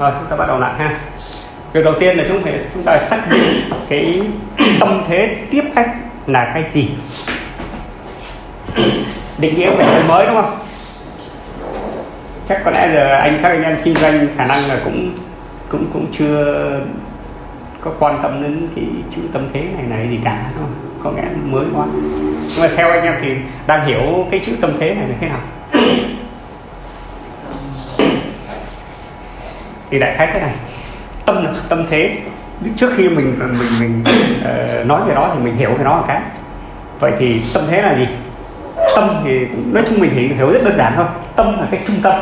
rồi chúng ta bắt đầu lại ha. Việc đầu tiên là chúng phải chúng ta xác định cái tâm thế tiếp khách là cái gì. Định nghĩa về cái mới, đúng không? Chắc có lẽ giờ anh, các anh em kinh doanh khả năng là cũng cũng cũng chưa có quan tâm đến cái chữ tâm thế này này gì cả, đúng không? có nghĩa mới quá. Nhưng mà theo anh em thì đang hiểu cái chữ tâm thế này là thế nào? Thì đại khái thế này. Tâm tâm thế trước khi mình mình mình uh, nói về đó thì mình hiểu về nó một cái. Vậy thì tâm thế là gì? Tâm thì nói chung mình hiểu, hiểu rất đơn giản thôi. Tâm là cái trung tâm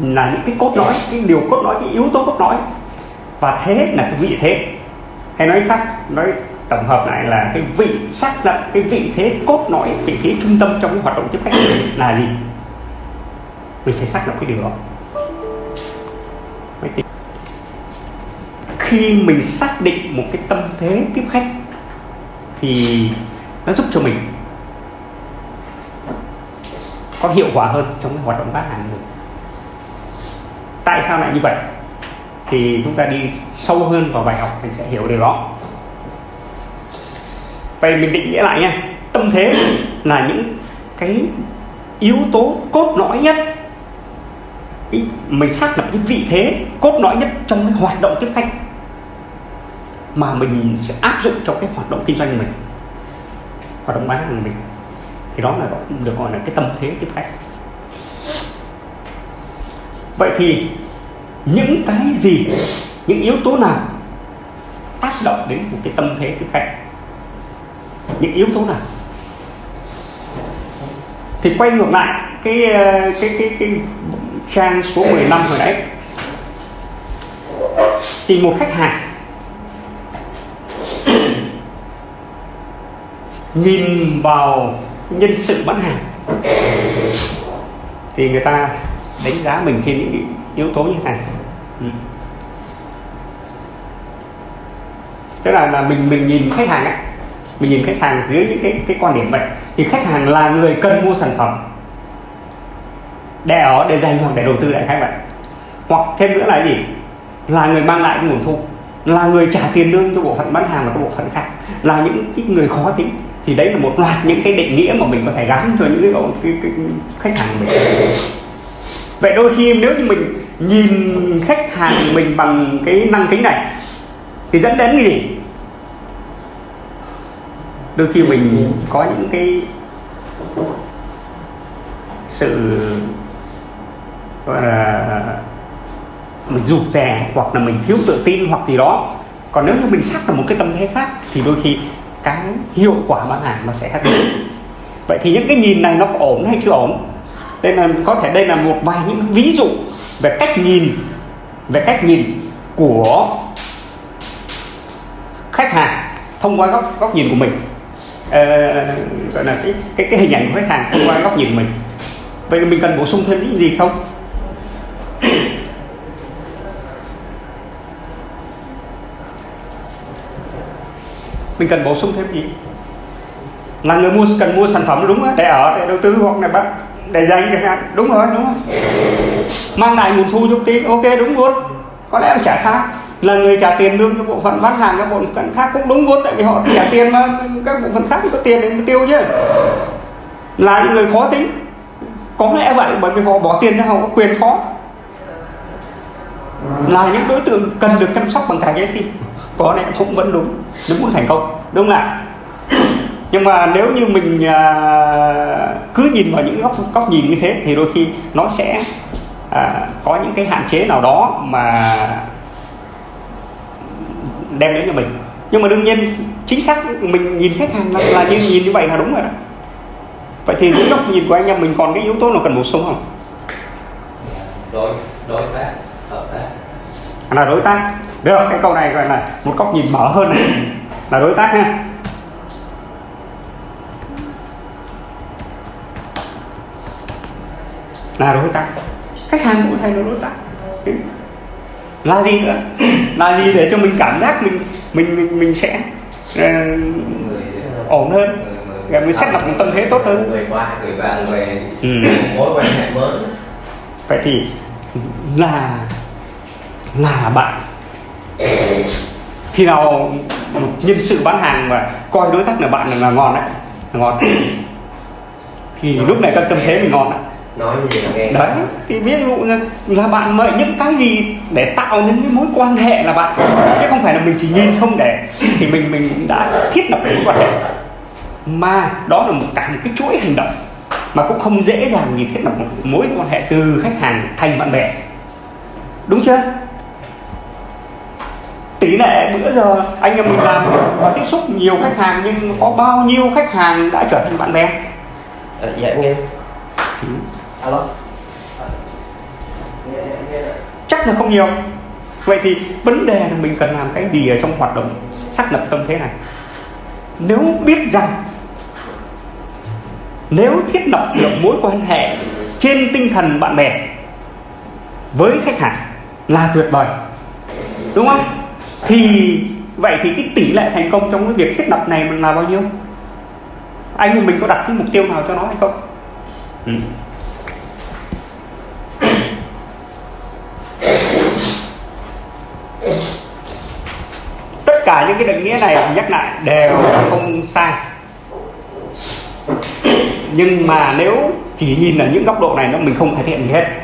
là những cái cốt lõi cái điều cốt lõi cái yếu tố cốt lõi. Và thế là cái vị thế. Hay nói khác nói tổng hợp lại là cái vị xác lập cái vị thế cốt lõi vị thế trung tâm trong cái hoạt động tiếp khách là gì? Mình phải xác lập cái điều đó khi mình xác định một cái tâm thế tiếp khách thì nó giúp cho mình có hiệu quả hơn trong cái hoạt động bán hàng của mình. Tại sao lại như vậy? Thì chúng ta đi sâu hơn vào bài học, mình sẽ hiểu điều đó. Vậy mình định nghĩa lại nha. Tâm thế là những cái yếu tố cốt lõi nhất cái, mình xác lập cái vị thế cốt lõi nhất trong cái hoạt động tiếp khách mà mình sẽ áp dụng cho cái hoạt động kinh doanh của mình hoạt động bán hàng mình. Thì đó là được gọi là cái tâm thế tiếp khách. Vậy thì những cái gì những yếu tố nào tác động đến một cái tâm thế tiếp khách? Những yếu tố nào? Thì quay ngược lại cái cái cái cái trang số 15 hồi nãy. Thì một khách hàng nhìn vào nhân sự bán hàng, thì người ta đánh giá mình trên những yếu tố như thế này. Ừ. tức là là mình mình nhìn khách hàng ấy, mình nhìn khách hàng dưới những cái cái quan điểm vậy. Thì khách hàng là người cần mua sản phẩm để ở để dành hoặc để đầu tư lại khách vậy hoặc thêm nữa là gì? Là người mang lại cái nguồn thu là người trả tiền lương cho bộ phận bán hàng và các bộ phận khác. Là những cái người khó tính. Thì đấy là một loạt những cái định nghĩa mà mình có thể gắn cho những cái, cái, cái, cái khách hàng của mình. Vậy đôi khi nếu như mình nhìn khách hàng mình bằng cái năng kính này thì dẫn đến cái gì? Đôi khi mình có những cái sự gọi là mình rụt rè hoặc là mình thiếu tự tin hoặc gì đó. Còn nếu như mình sắc là một cái tâm thế khác thì đôi khi cái hiệu quả bán hàng nó sẽ khác biệt. Vậy thì những cái nhìn này nó có ổn hay chưa ổn? Đây là có thể đây là một vài những ví dụ về cách nhìn về cách nhìn của khách hàng thông qua góc góc nhìn của mình. À, gọi là cái cái cái hình ảnh của khách hàng thông qua góc nhìn của mình. Vậy mình cần bổ sung thêm những gì không? Mình cần bổ sung thêm gì? Là người mua, cần mua sản phẩm, đúng không? để ở, để đầu tư hoặc là bắt, để dành chẳng hạn. Đúng rồi, đúng không mang lại nguồn thu giúp tí, ok, đúng luôn. Có lẽ em trả sao là người trả tiền lương cho bộ phận bán hàng, các bộ phận khác cũng đúng luôn, tại vì họ trả tiền mà, các bộ phận khác có tiền để tiêu chứ. Là những người khó tính. Có lẽ vậy, bởi vì họ bỏ tiền ra, họ có quyền khó. Là những đối tượng cần được chăm sóc bằng cả trái tim có lẽ cũng vẫn đúng nếu muốn thành công đúng không ạ nhưng mà nếu như mình à, cứ nhìn vào những góc góc nhìn như thế thì đôi khi nó sẽ à, có những cái hạn chế nào đó mà đem đến cho mình. Nhưng mà đương nhiên chính xác mình nhìn khách hàng là, là như nhìn như vậy là đúng rồi đó. Vậy thì dưới góc nhìn của anh em mình còn cái yếu tố nào cần bổ sung không? Đối đối tác hợp tác. Là đối tác được cái câu này gọi là một góc nhìn mở hơn. Này là đối tác ha là đối tác. Khách hàng cũng hay là đối tác. Là gì nữa. Là gì để cho mình cảm giác mình mình mình, mình sẽ uh, ổn hơn. Và mình xét lập một tâm thế tốt hơn. Người qua người bạn về. Ừ. mối quan hệ mới. Vậy thì là là bạn khi nào một nhân sự bán hàng mà coi đối tác là bạn là, là ngon đấy là ngon. Thì lúc này các tâm thế mình ngon đấy nói gì là nghe. Đấy thì ví dụ như là bạn mời những cái gì để tạo những cái mối quan hệ là bạn. Chứ không phải là mình chỉ nhìn không để thì mình mình đã thiết lập mối quan hệ. Mà đó là một cả một cái chuỗi hành động mà cũng không dễ dàng gì thiết lập một mối quan hệ từ khách hàng thành bạn bè. Đúng chưa tỷ lệ bữa giờ anh em mình làm và tiếp xúc nhiều khách hàng nhưng có bao nhiêu khách hàng đã trở thành bạn bè? À, dạ em nghe. Alo. À, nghe, nghe. chắc là không nhiều. Vậy thì vấn đề là mình cần làm cái gì ở trong hoạt động xác lập tâm thế này? Nếu biết rằng nếu thiết lập được mối quan hệ trên tinh thần bạn bè với khách hàng là tuyệt vời. Đúng không thì vậy thì cái tỷ lệ thành công trong cái việc thiết lập này là bao nhiêu? Anh thì mình có đặt cái mục tiêu nào cho nó hay không? Ừ. tất cả những cái định nghĩa này nhắc lại đều không sai. Nhưng mà nếu chỉ nhìn ở những góc độ này nó mình không cải thiện gì hết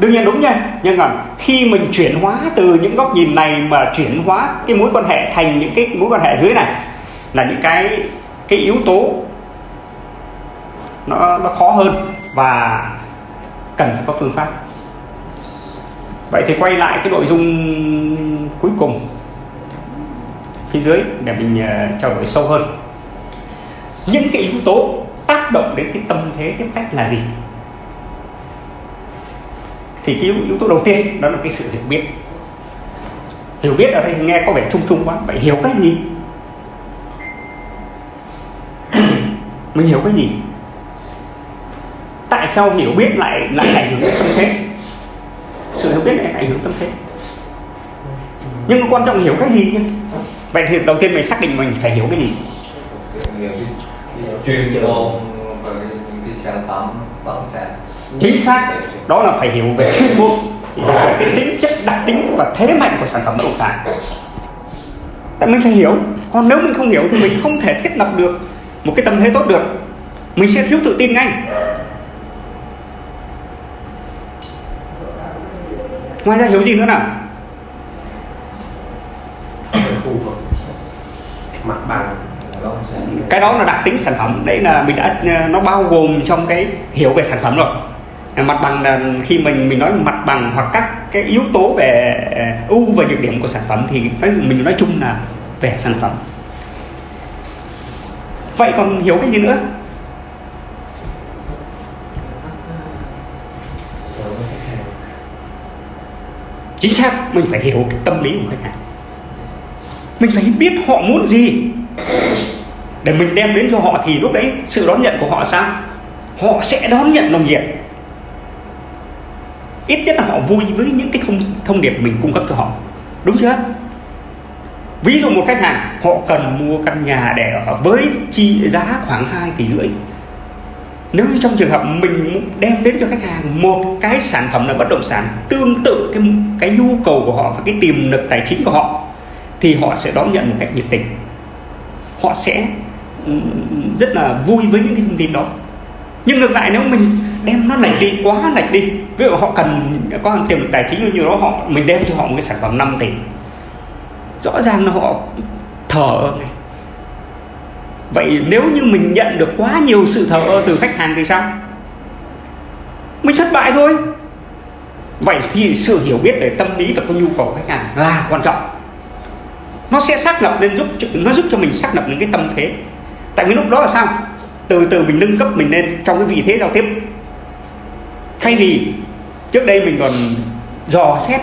đương nhiên đúng nha. Nhưng mà khi mình chuyển hóa từ những góc nhìn này mà chuyển hóa cái mối quan hệ thành những cái mối quan hệ dưới này là những cái cái yếu tố nó nó khó hơn và cần phải có phương pháp. Vậy thì quay lại cái nội dung cuối cùng phía dưới để mình ờ, uh, trao đổi sâu hơn. Những cái yếu tố tác động đến cái tâm thế tiếp khách là gì? Thì cái yếu tố đầu tiên, đó là cái sự hiểu biết. Hiểu biết ở đây nghe có vẻ chung chung quá vậy hiểu cái gì? Mình hiểu cái gì? Tại sao hiểu biết lại lại ảnh hưởng đến tâm thế? Sự hiểu biết lại ảnh hưởng tâm thế. Nhưng mà quan trọng hiểu cái gì nhé vậy thì đầu tiên mình xác định mình phải hiểu cái gì? Chuyên môn và những cái sản phẩm bất động sản chính xác. Đó là phải hiểu về chuyên môn. Hiểu về cái tính chất đặc tính và thế mạnh của sản phẩm bất động sản. Tại mình phải hiểu. Còn nếu mình không hiểu thì mình không thể thiết lập được một cái tâm thế tốt được. Mình sẽ thiếu tự tin ngay. Ngoài ra hiểu gì nữa nào? Mặt bằng. Cái đó là đặc tính sản phẩm. Đấy là mình đã nó bao gồm trong cái hiểu về sản phẩm rồi Ờ, mặt bằng là khi mình mình nói mặt bằng hoặc các cái yếu tố về ờ, ưu và nhược điểm của sản phẩm thì mình nói chung là về sản phẩm. Vậy còn hiểu cái gì nữa? Chính xác, mình phải hiểu cái tâm lý của khách hàng. Mình phải biết họ muốn gì. Để mình đem đến cho họ thì lúc đấy sự đón nhận của họ sao? Họ sẽ đón nhận nồng nhiệt ít nhất là họ vui với những cái thông thông điệp mình cung cấp cho họ. Đúng chưa? Ví dụ một khách hàng, họ cần mua căn nhà để ở với chi giá khoảng 2 tỷ rưỡi. Nếu như trong trường hợp mình đem đến cho khách hàng một cái sản phẩm là bất động sản tương tự cái cái nhu cầu của họ và cái tiềm lực tài chính của họ, thì họ sẽ đón nhận một cách nhiệt tình. Họ sẽ ừ, ừ, ừ, rất là vui với những cái thông tin đó nhưng ngược lại nếu mình đem nó lệch đi, quá lệch đi. Ví dụ họ cần có tiềm lực tài chính như đó, họ, mình đem cho họ một cái sản phẩm 5 tỷ. Rõ ràng là họ thở này vậy nếu như mình nhận được quá nhiều sự thờ ơ từ khách hàng thì sao? Mình thất bại thôi. Vậy thì sự hiểu biết về tâm lý và cái nhu cầu của khách hàng là quan trọng. Nó sẽ xác lập nên giúp nó giúp cho mình xác lập những cái tâm thế. Tại vì lúc đó là sao? Từ từ mình nâng cấp mình lên trong cái vị thế giao tiếp. Thay vì trước đây mình còn dò xét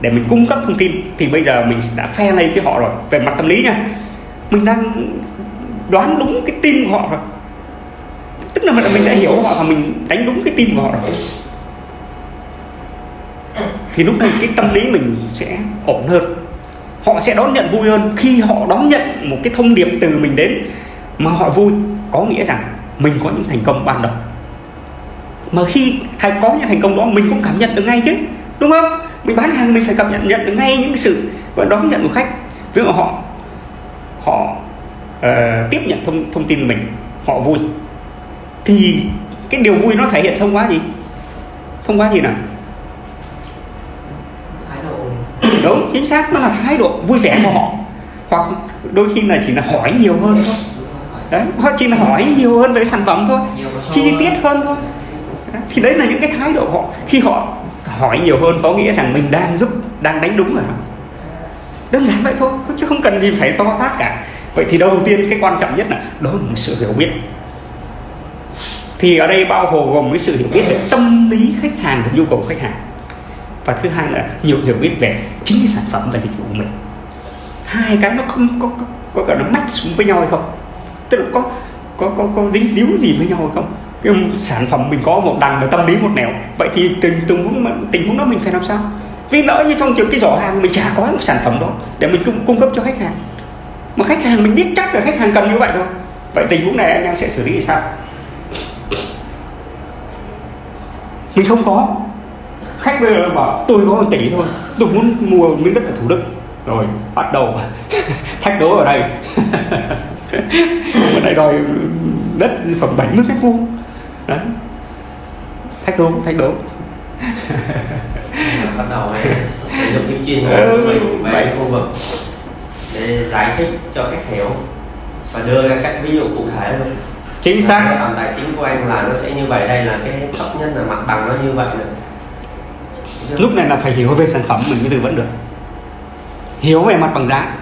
để mình cung cấp thông tin, thì bây giờ mình đã phe lên với họ rồi. Về mặt tâm lý nha, mình đang đoán đúng cái tim của họ rồi. Tức là mình đã hiểu họ và mình đánh đúng cái tim của họ rồi. Thì lúc này cái tâm lý mình sẽ ổn hơn. Họ sẽ đón nhận vui hơn khi họ đón nhận một cái thông điệp từ mình đến mà họ vui có nghĩa rằng mình có những thành công ban đầu. Mà khi thành có những thành công đó mình cũng cảm nhận được ngay chứ đúng không? Mình bán hàng mình phải cảm nhận nhận được ngay những sự gọi đón nhận của khách. Ví dụ họ họ uh, tiếp nhận thông thông tin mình họ vui. Thì cái điều vui nó thể hiện thông qua gì? Thông qua gì nào? Thái độ. Đúng chính xác. Nó là thái độ vui vẻ của họ. Hoặc đôi khi là chỉ là hỏi nhiều hơn thôi đấy hoặc chỉ là hỏi nhiều hơn về sản phẩm thôi chi tiết hơn thôi. Đấy, thì đấy là những cái thái độ họ. Khi họ hỏi nhiều hơn có nghĩa rằng mình đang giúp đang đánh đúng rồi đơn giản vậy thôi chứ không cần gì phải to tát cả. Vậy thì đầu tiên cái quan trọng nhất là đó là một sự hiểu biết. Thì ở đây bao gồm cái sự hiểu biết về tâm lý khách hàng và nhu cầu khách hàng. Và thứ hai là nhiều hiểu biết về chính cái sản phẩm và dịch vụ của mình. Hai cái nó không có có, có cả nó match xuống với nhau hay không tức là có có có có dính líu gì với nhau không? Cái sản phẩm mình có một đằng và tâm lý một nẻo vậy thì tình tình huống tình huống đó mình phải làm sao? Vì lỡ như trong trường cái giỏ hàng mình chả có một sản phẩm đó để mình cung, cung cấp cho khách hàng. Mà khách hàng mình biết chắc là khách hàng cần như vậy thôi. Vậy tình huống này anh em sẽ xử lý sao? Mình không có. Khách bây giờ bảo tôi có một tỷ thôi tôi muốn mua miếng đất ở thủ đức. Rồi bắt đầu thách đố ở đây ở đây đòi đất khoảng 70 mét vuông đấy. Thách đố thách đố. Bắt đầu sử dụng những chuyên môn mình về khu vực để giải thích cho khách hiểu và đưa ra các ví dụ cụ thể luôn. Chính xác. tầm tài chính của anh là nó sẽ như vậy. Đây là cái thấp nhất là mặt bằng nó như vậy nữa lúc này là phải hiểu về sản phẩm mình mới tư vấn được. Hiểu về mặt bằng giá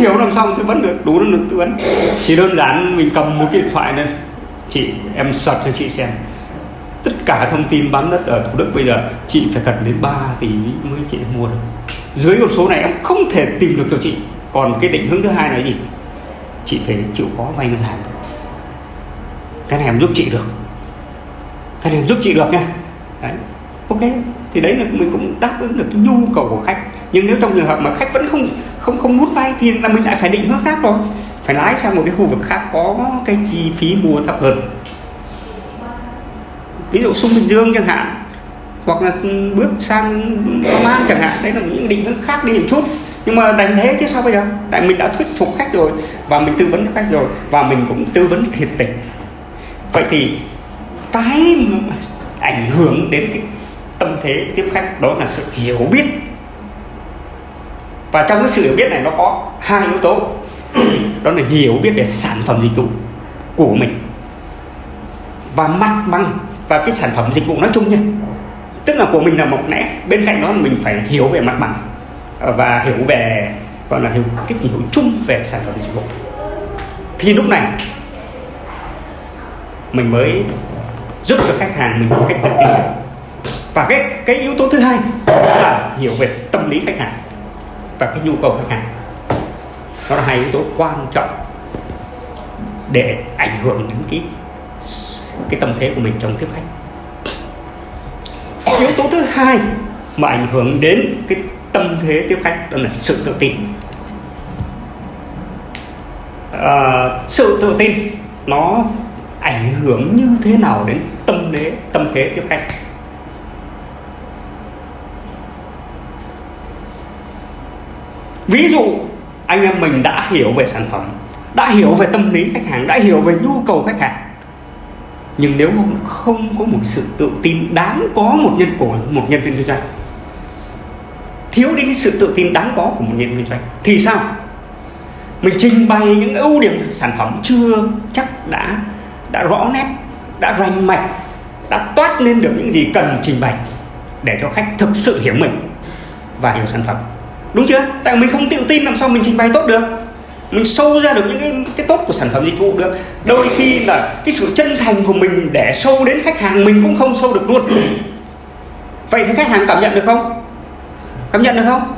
hiểu làm sao mà tư vấn được, đủ năng lực tư vấn. Chỉ đơn giản mình cầm một cái điện thoại lên chị, em sập cho chị xem. Tất cả thông tin bán đất ở thủ đức bây giờ, chị phải cần đến 3 tỷ mới chị mua được. Dưới con số này em không thể tìm được cho chị. Còn cái định hướng thứ hai là gì? Chị phải chịu khó vay ngân hàng. Cái này em giúp chị được. Cái này em giúp chị được nha. Đấy. Ok thì đấy là mình cũng đáp ứng được cái nhu cầu của khách. Nhưng nếu trong trường hợp mà khách vẫn không không không muốn vay thì là mình lại phải định hướng khác rồi. Phải lái sang một cái khu vực khác có cái chi phí mua thấp hơn. Ví dụ sung bình dương chẳng hạn, hoặc là bước sang Long An chẳng hạn, đấy là những định hướng khác đi một chút. Nhưng mà đánh thế chứ sao bây giờ? Tại mình đã thuyết phục khách rồi, và mình tư vấn cho khách rồi, và mình cũng tư vấn thiệt tình. Vậy thì cái ảnh hưởng đến cái tâm thế tiếp khách, đó là sự hiểu biết. Và trong cái sự hiểu biết này nó có hai yếu tố. Đó là hiểu biết về sản phẩm dịch vụ của mình và mặt bằng và cái sản phẩm dịch vụ nói chung nha tức là của mình là một lẽ, bên cạnh đó mình phải hiểu về mặt bằng và hiểu về, gọi là hiểu cái hiểu chung về sản phẩm dịch vụ. Thì lúc này mình mới giúp cho khách hàng mình một cách tự tin và cái cái yếu tố thứ hai là hiểu về tâm lý khách hàng và cái nhu cầu khách hàng. Đó là hai yếu tố quan trọng để ảnh hưởng đến cái cái tâm thế của mình trong tiếp khách. Yếu tố thứ hai mà ảnh hưởng đến cái tâm thế tiếp khách đó là sự tự tin. À, sự tự tin nó ảnh hưởng như thế nào đến tâm thế tâm thế tiếp khách? Ví dụ, anh em mình đã hiểu về sản phẩm, đã hiểu về tâm lý khách hàng, đã hiểu về nhu cầu khách hàng. Nhưng nếu không có một sự tự tin đáng có một nhân của một nhân viên kinh doanh, thiếu đi cái sự tự tin đáng có của một nhân viên kinh doanh, thì sao? Mình trình bày những ưu điểm sản phẩm chưa chắc đã đã rõ nét, đã rành mạch, đã toát lên được những gì cần trình bày để cho khách thực sự hiểu mình và hiểu sản phẩm đúng chưa? Tại mình không tự tin làm sao mình trình bày tốt được. Mình sâu ra được những cái, cái tốt của sản phẩm dịch vụ được. Đôi khi là cái sự chân thành của mình để sâu đến khách hàng mình cũng không sâu được luôn. Vậy thì khách hàng cảm nhận được không? Cảm nhận được không?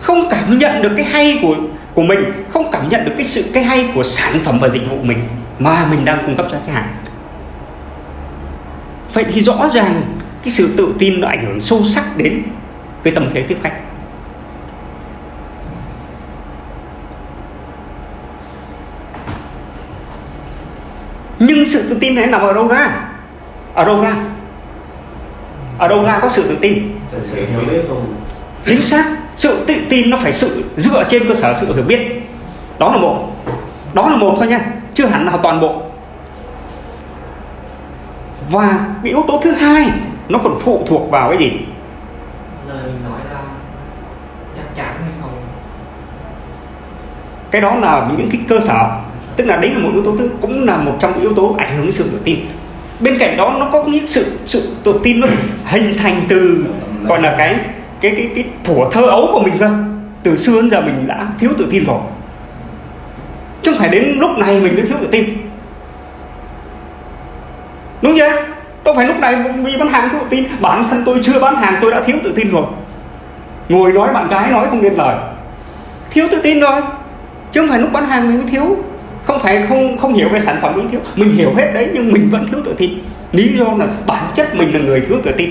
Không cảm nhận được cái hay của của mình không cảm nhận được cái sự cái hay của sản phẩm và dịch vụ mình mà mình đang cung cấp cho khách hàng. Vậy thì rõ ràng cái sự tự tin nó ảnh hưởng sâu sắc đến cái tâm thế tiếp khách. Nhưng sự tự tin này nằm ở đâu ra? Ở đâu ra? Ở đâu ra có sự tự tin? Sự sự hiểu biết không? Chính xác sự tự tin nó phải sự dựa trên cơ sở sự hiểu biết. Đó là một. Đó là một thôi nha chưa hẳn là toàn bộ. Và cái yếu tố thứ hai nó còn phụ thuộc vào cái gì? Lời mình nói ra chắc chắn hay không? Cái đó là những cái cơ sở tức là đấy là một yếu tố thứ, cũng là một trong những yếu tố ảnh hưởng đến sự tự tin. Bên cạnh đó, nó có những sự sự tự tin nó hình thành từ, gọi là cái cái cái cái thủa thơ ấu của mình cơ. Từ xưa đến giờ mình đã thiếu tự tin rồi. Chứ không phải đến lúc này mình mới thiếu tự tin. Đúng chưa? Đâu phải lúc này vì bán hàng thiếu tự tin? Bản thân tôi chưa bán hàng, tôi đã thiếu tự tin rồi. Ngồi nói bạn gái nói không nên lời. Thiếu tự tin rồi. Chứ không phải lúc bán hàng mình mới thiếu không phải không không hiểu về sản phẩm mình thiếu. Mình hiểu hết đấy nhưng mình vẫn thiếu tự tin. Lý do là bản chất mình là người thiếu tự tin.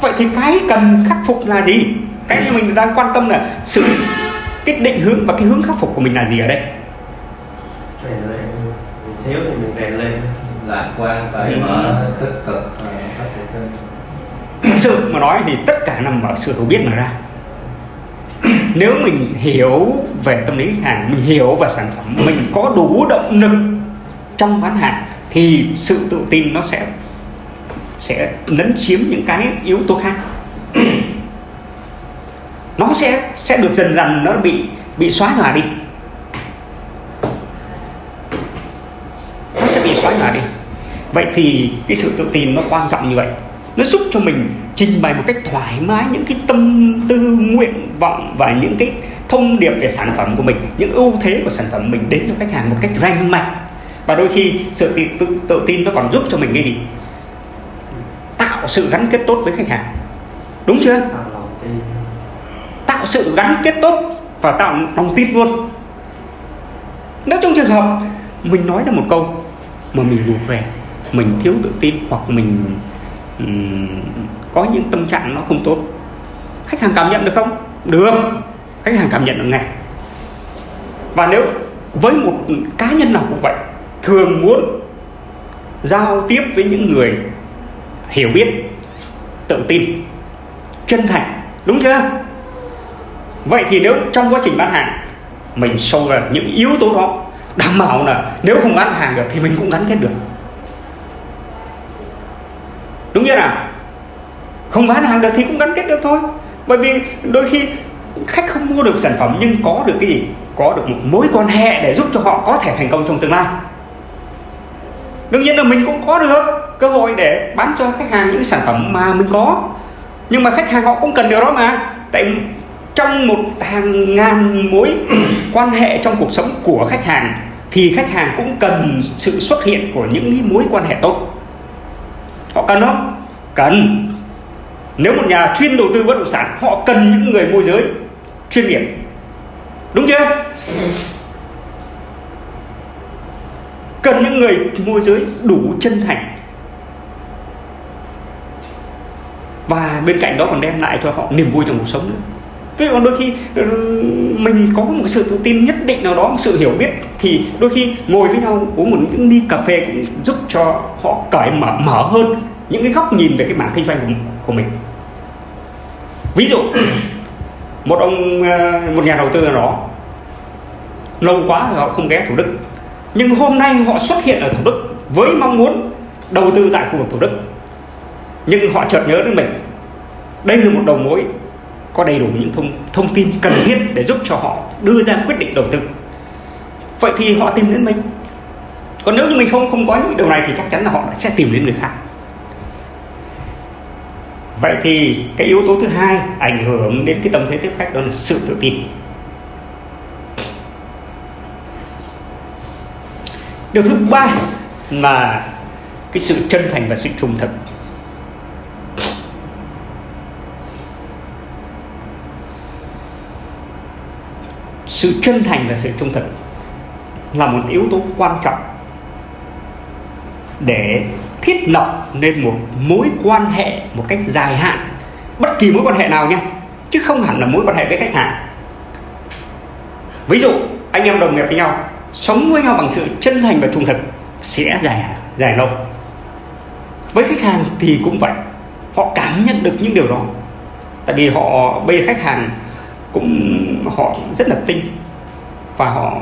Vậy thì cái cần khắc phục là gì? Cái mà mình đang quan tâm là sự cái định hướng và cái hướng khắc phục của mình là gì ở đây? Rèn lên thiếu thì mình rèn lên lạc quan cởi Ừ. mở tích cực ờ, phát triển thêm. Thực sự mà nói thì tất cả nằm ở sự hiểu biết mà ra nếu mình hiểu về tâm lý khách hàng, mình hiểu về sản phẩm, mình có đủ động lực trong bán hàng, thì sự tự tin nó sẽ sẽ lấn chiếm những cái yếu tố khác. Nó sẽ sẽ được dần dần nó bị bị xóa nhòa đi. Nó sẽ bị xóa nhòa đi. Vậy thì cái sự tự tin nó quan trọng như vậy. Nó giúp cho mình trình bày một cách thoải mái những cái tâm tư nguyện vọng và những cái thông điệp về sản phẩm của mình những ưu thế của sản phẩm mình đến cho khách hàng một cách rành mạch. Và đôi khi sự tự, tự, tự tin nó còn giúp cho mình cái gì? Tạo sự gắn kết tốt với khách hàng. Đúng chưa? Tạo sự gắn kết tốt và tạo lòng tin luôn. Nếu trong trường hợp mình nói ra một câu mà mình rụt rè mình thiếu tự tin hoặc mình ừm, có những tâm trạng nó không tốt khách hàng cảm nhận được không được. Khách hàng cảm nhận được ngay. Và nếu với một cá nhân nào cũng vậy, thường muốn giao tiếp với những người hiểu biết, tự tin, chân thành, đúng chưa? Vậy thì nếu trong quá trình bán hàng, mình sâu vào những yếu tố đó, đảm bảo là nếu không bán hàng được thì mình cũng gắn kết được. Đúng chưa nào? Không bán hàng được thì cũng gắn kết được thôi bởi vì đôi khi khách không mua được sản phẩm nhưng có được cái gì? Có được một mối quan hệ để giúp cho họ có thể thành công trong tương lai. Đương nhiên là mình cũng có được cơ hội để bán cho khách hàng những sản phẩm mà mình có. Nhưng mà khách hàng họ cũng cần điều đó mà. Tại trong một hàng ngàn mối quan hệ trong cuộc sống của khách hàng thì khách hàng cũng cần sự xuất hiện của những mối quan hệ tốt. Họ cần không? Cần nếu một nhà chuyên đầu tư bất động sản họ cần những người môi giới chuyên nghiệp. Đúng chưa? Cần những người môi giới đủ chân thành. Và bên cạnh đó còn đem lại cho họ niềm vui trong cuộc sống nữa. Thế còn đôi khi ừ, mình có một sự tự tin nhất định nào đó, một sự hiểu biết thì đôi khi ngồi với nhau uống một những ly cà phê cũng giúp cho họ cởi mở mở hơn những cái góc nhìn về cái mảng kinh doanh của, của mình. Ví dụ, một ông ờ, một nhà đầu tư nào đó, lâu quá thì họ không ghé Thủ Đức, nhưng hôm nay họ xuất hiện ở Thủ Đức với mong muốn đầu tư tại khu vực Thủ Đức. Nhưng họ chợt nhớ đến mình. Đây là một đầu mối có đầy đủ những thông thông tin cần thiết để giúp cho họ đưa ra quyết định đầu tư. Vậy thì họ tìm đến mình. Còn nếu như mình không không có những điều này thì chắc chắn là họ sẽ tìm đến người khác vậy thì cái yếu tố thứ hai ảnh hưởng đến cái tâm thế tiếp khách đó là sự tự tin. Điều thứ ba là cái sự chân thành và sự trung thực. Sự chân thành và sự trung thực là một yếu tố quan trọng để thiết lập nên một mối quan hệ một cách dài hạn. Bất kỳ mối quan hệ nào nha, chứ không hẳn là mối quan hệ với khách hàng. Ví dụ, anh em đồng nghiệp với nhau, sống với nhau bằng sự chân thành và trung thực sẽ dài dài lâu. Với khách hàng thì cũng vậy, họ cảm nhận được những điều đó. Tại vì họ, bây giờ khách hàng cũng, họ rất là tinh và họ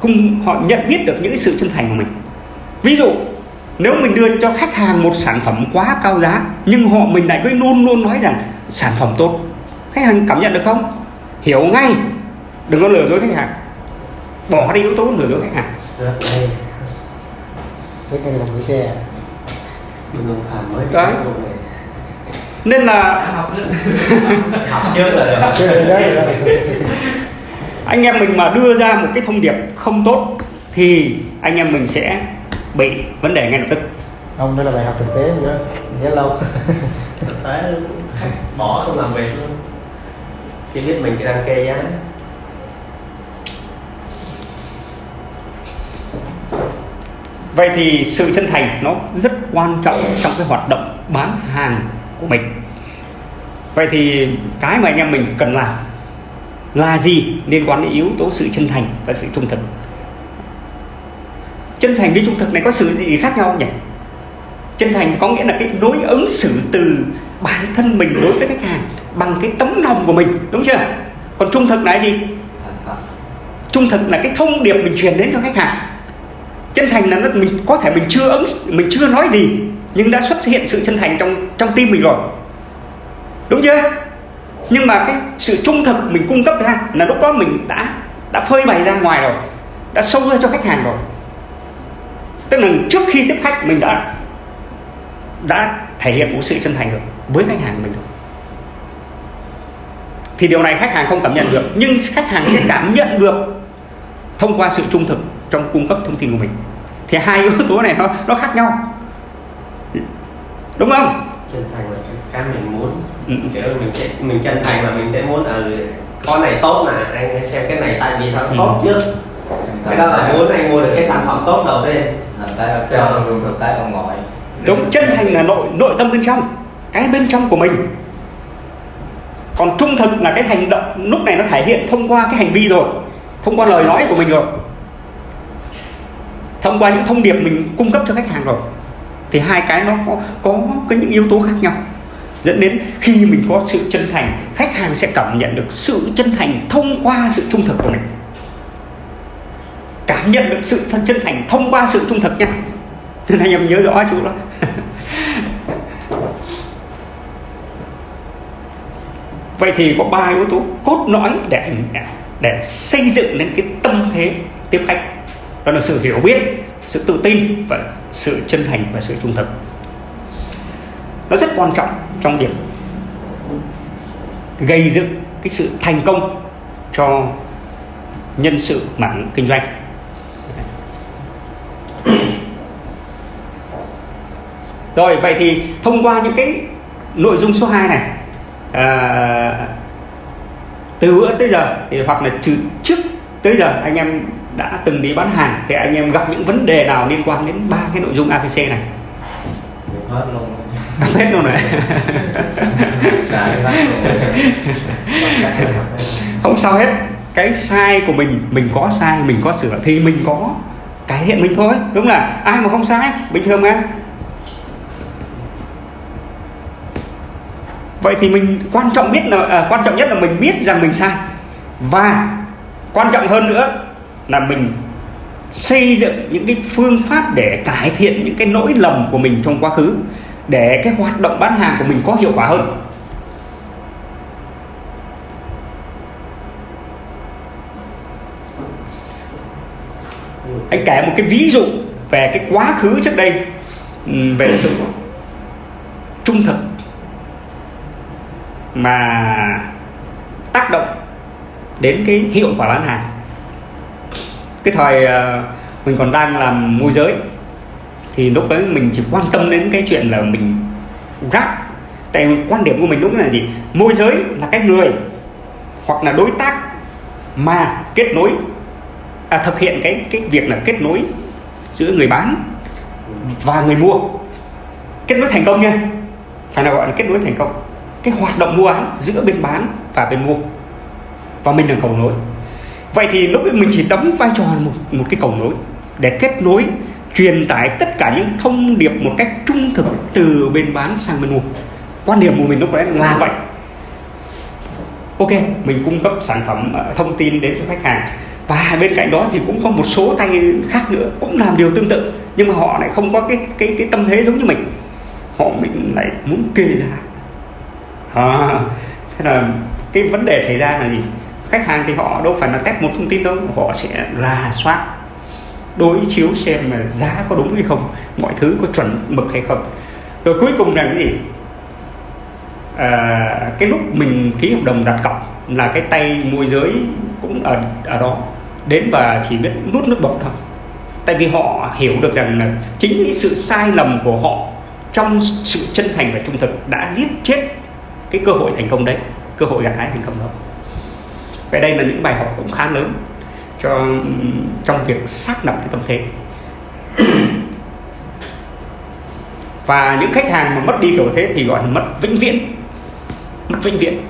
cũng, họ nhận biết được những sự chân thành của mình. Ví dụ nếu mình đưa cho khách hàng một sản phẩm quá cao giá nhưng họ mình lại cứ luôn luôn nói rằng sản phẩm tốt. Khách hàng cảm nhận được không? Hiểu ngay. Đừng có lừa dối khách hàng. Bỏ đi yếu tố lừa dối khách hàng. Đấy. nên là anh em mình mà đưa ra một cái thông điệp không tốt thì anh em mình sẽ bị vấn đề ngay lập tức. Không đây là bài học thực tế nữa. Nhớ lâu. Thực tế khách bỏ không làm việc luôn. Chỉ biết mình chỉ đang kê giá vậy thì sự chân thành nó rất quan trọng trong cái hoạt động bán hàng của mình. Vậy thì cái mà anh em mình cần làm là gì liên quan đến yếu tố sự chân thành và sự trung thực chân thành với trung thực này có sự gì khác nhau không nhỉ? Chân thành có nghĩa là cái đối ứng xử từ bản thân mình đối với khách hàng bằng cái tấm lòng của mình, đúng chưa? Còn trung thực là cái gì? Trung thực là cái thông điệp mình truyền đến cho khách hàng. Chân thành là nó, mình có thể mình chưa ứng, mình chưa nói gì, nhưng đã xuất hiện sự chân thành trong trong tim mình rồi. Đúng chưa? Nhưng mà cái sự trung thực mình cung cấp ra là lúc đó mình đã đã phơi bày ra ngoài rồi, đã sâu ra cho khách hàng rồi tức là trước khi tiếp khách mình đã đã thể hiện một sự chân thành rồi với khách hàng của mình rồi. Thì điều này khách hàng không cảm nhận được nhưng khách hàng sẽ cảm nhận được thông qua sự trung thực trong cung cấp thông tin của mình. Thì hai yếu tố này nó nó khác nhau. Đúng không? Chân thành là cái, mình muốn. Ừ. kiểu mình sẽ mình chân thành là mình sẽ muốn ở con này tốt mà anh xem cái này tại vì sao Ừ. tốt chứ cái đó là muốn anh mua được cái sản phẩm tốt đầu tiên. Làm tay ở trong luôn thực tay ở ngoài đúng chân thành là nội nội tâm bên trong cái bên trong của mình. Còn trung thực là cái hành động lúc này nó thể hiện thông qua cái hành vi rồi thông qua lời nói của mình rồi. Thông qua những thông điệp mình cung cấp cho khách hàng rồi thì hai cái nó có có cái những yếu tố khác nhau dẫn đến khi mình có sự chân thành khách hàng sẽ cảm nhận được sự chân thành thông qua sự trung thực của mình cảm nhận được sự thân chân thành thông qua sự trung thực nha. Nên anh em nhớ rõ chú đó. Vậy thì có ba yếu tố cốt lõi để để xây dựng nên cái tâm thế tiếp khách. Đó là sự hiểu biết, sự tự tin và sự chân thành và sự trung thực. Nó rất quan trọng trong việc gây dựng cái sự thành công cho nhân sự mảng kinh doanh. Rồi vậy thì thông qua những cái nội dung số 2 này à, từ bữa tới giờ thì hoặc là từ trước tới giờ anh em đã từng đi bán hàng thì anh em gặp những vấn đề nào liên quan đến ba cái nội dung ABC này? Hết luôn. Hết luôn này không sao hết. Cái sai của mình mình có sai mình có sửa thì mình có cải thiện mình thôi đúng là ai mà không sai bình thường mà vậy thì mình quan trọng biết là à, quan trọng nhất là mình biết rằng mình sai. Và quan trọng hơn nữa là mình xây dựng những cái phương pháp để cải thiện những cái lỗi lầm của mình trong quá khứ để cái hoạt động bán hàng của mình có hiệu quả hơn. Anh kể một cái ví dụ về cái quá khứ trước đây ừ, về sự trung thực mà tác động đến cái hiệu quả bán hàng. Cái thời ờ, mình còn đang làm môi giới thì lúc đấy mình chỉ quan tâm đến cái chuyện là mình rap tại quan điểm của mình lúc là gì? Môi giới là cái người hoặc là đối tác mà kết nối à, thực hiện cái cái việc là kết nối giữa người bán và người mua. Kết nối thành công nha. Phải là gọi là kết nối thành công cái hoạt động mua bán giữa bên bán và bên mua, và mình là cầu nối. Vậy thì lúc ấy mình chỉ đóng vai trò một một cái cầu nối để kết nối, truyền tải tất cả những thông điệp một cách trung thực từ bên bán sang bên mua. Quan điểm của mình lúc đấy là vậy. Ok, mình cung cấp sản phẩm ờ, thông tin đến cho khách hàng. Và bên cạnh đó thì cũng có một số tay khác nữa, cũng làm điều tương tự, nhưng mà họ lại không có cái cái cái tâm thế giống như mình. Họ mình lại muốn kê ra à, thế là cái vấn đề xảy ra là gì? Khách hàng thì họ đâu phải là test một thông tin đâu họ sẽ rà soát đối chiếu xem là giá có đúng hay không mọi thứ có chuẩn mực hay không. Rồi cuối cùng là cái gì? À, cái lúc mình ký hợp đồng đặt cọc là cái tay môi giới cũng ở ở đó đến và chỉ biết nút nước bọt thôi. Tại vì họ hiểu được rằng là chính cái sự sai lầm của họ trong sự chân thành và trung thực đã giết chết cái cơ hội thành công đấy cơ hội gặt hái thành công đó. Vậy đây là những bài học cũng khá lớn cho trong việc xác lập cái tâm thế. Và những khách hàng mà mất đi kiểu thế thì gọi là mất vĩnh viễn mất vĩnh viễn.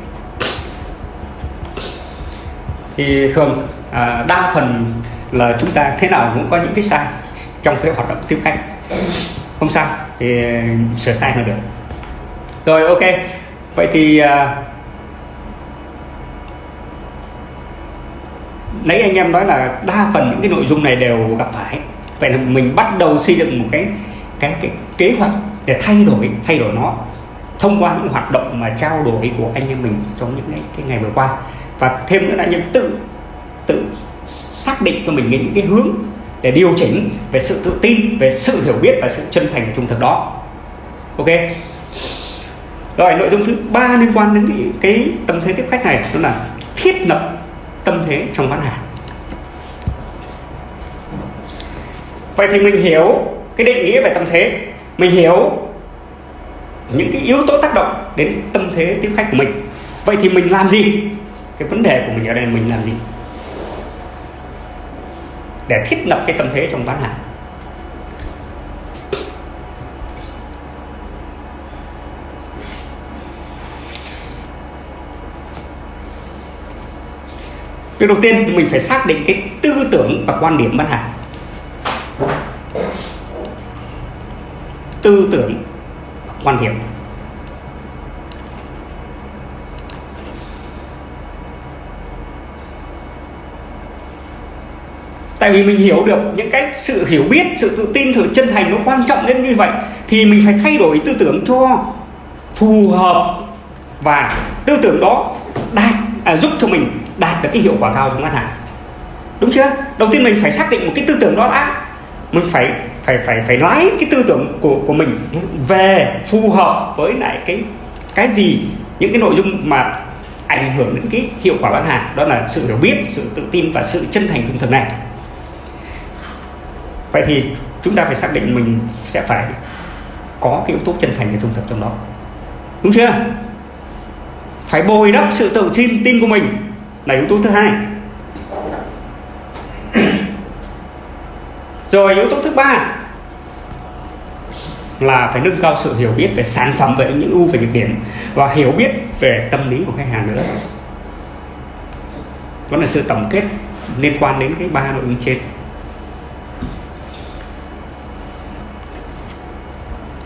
Thì thường à, đa phần là chúng ta thế nào cũng có những cái sai trong cái hoạt động tiếp khách. Không sao thì sửa sai là được. Rồi ok vậy thì à, đấy anh em nói là đa phần những cái nội dung này đều gặp phải. Vậy là mình bắt đầu xây dựng một cái cái cái kế hoạch để thay đổi thay đổi nó thông qua những hoạt động mà trao đổi của anh em mình trong những cái, cái ngày vừa qua. Và thêm nữa là anh em tự tự xác định cho mình những cái hướng để điều chỉnh về sự tự tin về sự hiểu biết và sự chân thành trung thực đó. Ok? Rồi nội dung thứ ba liên quan đến cái, tâm thế tiếp khách này đó là thiết lập tâm thế trong bán hàng. Vậy thì mình hiểu cái định nghĩa về tâm thế. Mình hiểu những cái yếu tố tác động đến tâm thế tiếp khách của mình. Vậy thì mình làm gì? Cái vấn đề của mình ở đây là mình làm gì? Để thiết lập cái tâm thế trong bán hàng. Việc đầu tiên mình phải xác định cái tư tưởng và quan điểm bán hàng Tư tưởng và quan điểm. Tại vì mình hiểu được những cái sự hiểu biết, sự tự tin, sự chân thành nó quan trọng đến như vậy Thì mình phải thay đổi tư tưởng cho phù hợp Và tư tưởng đó đạt à, giúp cho mình đạt được cái hiệu quả cao trong bán hàng. Đúng chưa? Đầu tiên mình phải xác định một cái tư tưởng đó đã. Mình phải phải phải phải lái cái tư tưởng của của mình về phù hợp với lại cái cái gì, những cái nội dung mà ảnh hưởng đến cái hiệu quả bán hàng. Đó là sự hiểu biết, sự tự tin và sự chân thành trung thực này. Vậy thì chúng ta phải xác định mình sẽ phải có cái yếu tố chân thành và trung thực trong đó. Đúng chưa? Phải bồi đắp sự tự tin tin của mình là yếu tố thứ hai. Rồi, yếu tố thứ ba là phải nâng cao sự hiểu biết về sản phẩm, về những ưu và nhược điểm và hiểu biết về tâm lý của khách hàng nữa. Đó là sự tổng kết liên quan đến cái ba nội dung trên.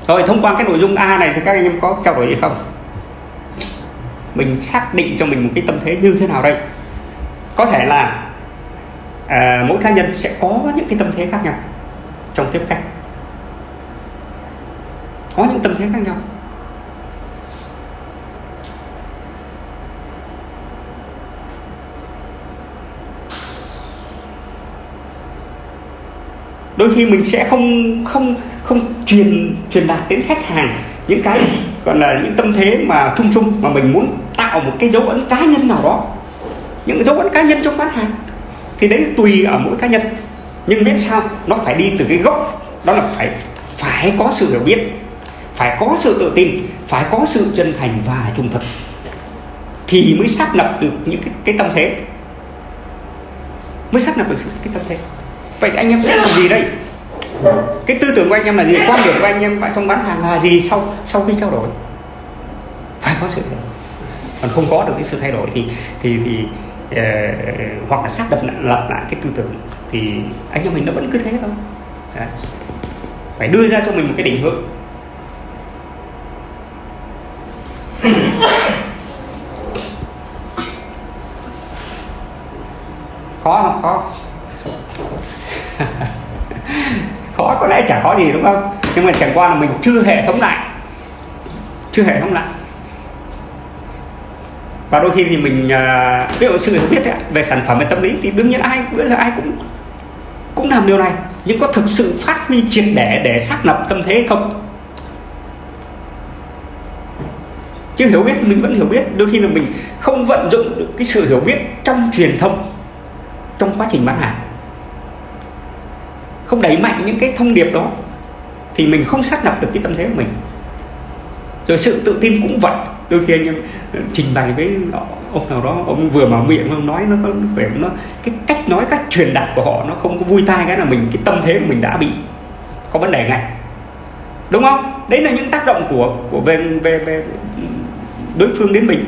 Rồi thông qua cái nội dung A này thì các anh em có trao đổi gì không? Mình xác định cho mình một cái tâm thế như thế nào đây? Có thể là à, mỗi cá nhân sẽ có những cái tâm thế khác nhau trong tiếp khách. Có những tâm thế khác nhau. Đôi khi mình sẽ không không không truyền truyền đạt đến khách hàng những cái gọi là những tâm thế mà chung chung mà mình muốn tạo một cái dấu ấn cá nhân nào đó. Những dấu ấn cá nhân trong bán hàng. Thì đấy tùy ở mỗi cá nhân. Nhưng biết sao nó phải đi từ cái gốc. Đó là phải phải có sự hiểu biết phải có sự tự tin phải có sự chân thành và trung thực thì mới xác lập được những cái, cái tâm thế. Mới xác lập được cái tâm thế. Vậy thì anh em sẽ làm gì đây? Cái tư tưởng của anh em là gì? Quan điểm của anh em trong bán hàng là gì sau sau khi trao đổi? Phải có sự thay đổi. Còn không có được cái sự thay đổi thì thì thì uh, hoặc là xác lập lại, lập lại cái tư tưởng. Thì anh em mình nó vẫn cứ thế thôi. Đấy. phải đưa ra cho mình một cái định hướng. Khó không? Khó khó có lẽ chả khó gì đúng không? Nhưng mà chẳng qua là mình chưa hệ thống lại. Chưa hệ thống lại. Và đôi khi thì mình à, ví dụ sự hiểu biết đấy, về sản phẩm về tâm lý thì đương nhiên ai bây giờ ai cũng cũng làm điều này. Nhưng có thực sự phát huy triệt để để xác lập tâm thế hay không? Chứ hiểu biết mình vẫn hiểu biết. Đôi khi là mình không vận dụng được cái sự hiểu biết trong truyền thông trong quá trình bán hàng không đẩy mạnh những cái thông điệp đó, thì mình không xác lập được cái tâm thế của mình. Rồi sự tự tin cũng vậy. Đôi khi anh em ờ, trình bày với ông nào đó, ông vừa mở miệng, ông nói nó có vẻ nó, cái cách nói, cách truyền đạt của họ nó không có vui tai cái là mình, cái tâm thế của mình đã bị có vấn đề ngay. Đúng không? Đấy là những tác động của của về về về đối phương đến mình.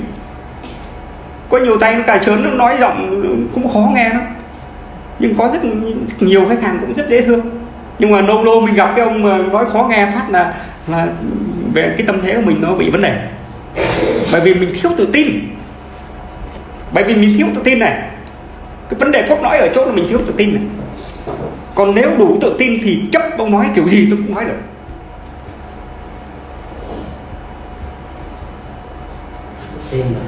Có nhiều tay nó cà trớn, nó nói giọng cũng khó nghe lắm nhưng có rất nhiều khách hàng cũng rất dễ thương. Nhưng mà lâu lâu mình gặp cái ông mà nói khó nghe phát là là về cái tâm thế của mình nó bị vấn đề. Bởi vì mình thiếu tự tin. Bởi vì mình thiếu tự tin này. Cái vấn đề cốt lõi ở chỗ là mình thiếu tự tin này. Còn nếu đủ tự tin thì chấp ông nói kiểu gì tôi cũng nói được. Tin là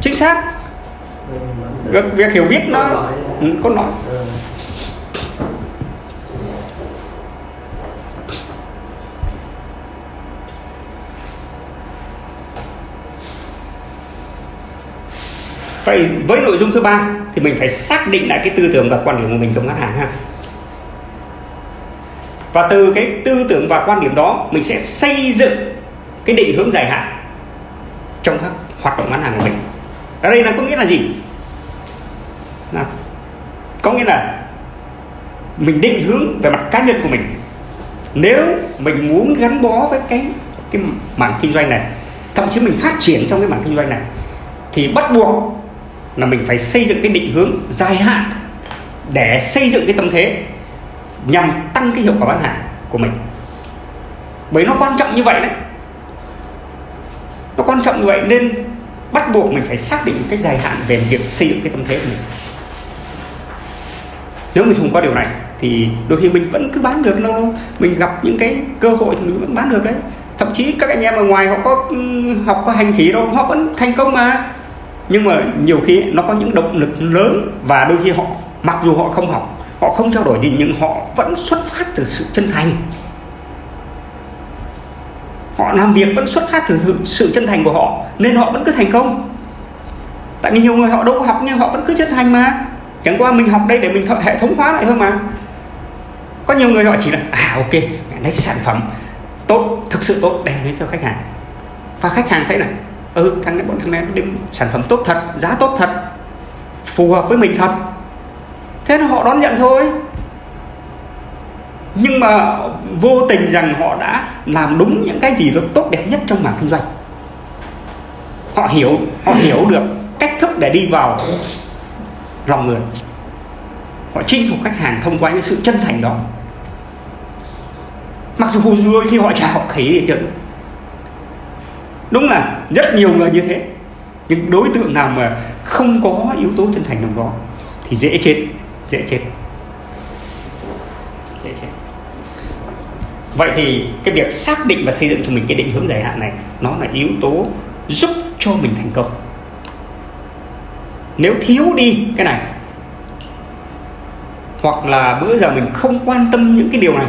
chính xác. Việc, việc hiểu biết nó Cốt lõi. ừ, Ừ. vậy với nội dung thứ ba thì mình phải xác định lại cái tư tưởng và quan điểm của mình trong ngân hàng ha và từ cái tư tưởng và quan điểm đó mình sẽ xây dựng cái định hướng dài hạn trong các hoạt động bán hàng của mình ở đây là có nghĩa là gì nào, có nghĩa là mình định hướng về mặt cá nhân của mình. Nếu mình muốn gắn bó với cái cái mảng kinh doanh này thậm chí mình phát triển trong cái mảng kinh doanh này thì bắt buộc là mình phải xây dựng cái định hướng dài hạn để xây dựng cái tâm thế nhằm tăng cái hiệu quả bán hàng của mình. Bởi nó quan trọng như vậy đấy. Nó quan trọng như vậy nên bắt buộc mình phải xác định cái dài hạn về việc xây dựng cái tâm thế của mình nếu mình không có điều này thì đôi khi mình vẫn cứ bán được đâu mình gặp những cái cơ hội thì mình vẫn bán được đấy. Thậm chí các anh em ở ngoài họ có ừ, học có hành khí đâu, họ vẫn thành công mà. Nhưng mà nhiều khi nó có những động lực lớn và đôi khi họ, mặc dù họ không học, họ không trao đổi gì nhưng họ vẫn xuất phát từ sự chân thành. Họ làm việc vẫn xuất phát từ sự chân thành của họ nên họ vẫn cứ thành công. Tại vì nhiều người họ đâu có học nhưng họ vẫn cứ chân thành mà chẳng qua mình học đây để mình hệ thống hóa lại thôi mà. Có nhiều người họ chỉ là à ok đấy sản phẩm tốt, thực sự tốt, đem đến cho khách hàng. Và khách hàng thấy này ừ thằng này, bọn thằng này đem sản phẩm tốt thật, giá tốt thật, phù hợp với mình thật. Thế là họ đón nhận thôi. Nhưng mà vô tình rằng họ đã làm đúng những cái gì nó tốt đẹp nhất trong mảng kinh doanh. Họ hiểu họ hiểu được cách thức để đi vào lòng người. Họ chinh phục khách hàng thông qua những sự chân thành đó. Mặc dù đôi khi họ trả học khỉ gì chứ đúng là rất nhiều người như thế. Nhưng đối tượng nào mà không có yếu tố chân thành trong đó thì dễ chết dễ chết. Dễ chết. Vậy thì cái việc xác định và xây dựng cho mình cái định hướng dài hạn này, nó là yếu tố giúp cho mình thành công nếu thiếu đi cái này, hoặc là bữa giờ mình không quan tâm những cái điều này,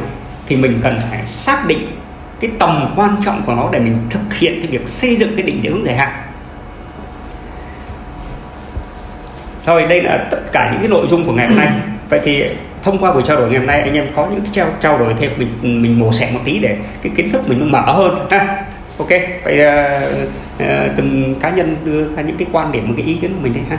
thì mình cần phải xác định cái tầm quan trọng của nó để mình thực hiện cái việc xây dựng cái định hướng dài hạn. Rồi, đây là tất cả những cái nội dung của ngày hôm nay. Vậy thì thông qua buổi trao đổi ngày hôm nay, anh em có những trao trao đổi thêm, mình mình mổ xẻ một tí để cái kiến thức mình nó mở hơn ha ok vậy uh, uh, từng cá nhân đưa ra những cái quan điểm một cái ý kiến của mình đây ha.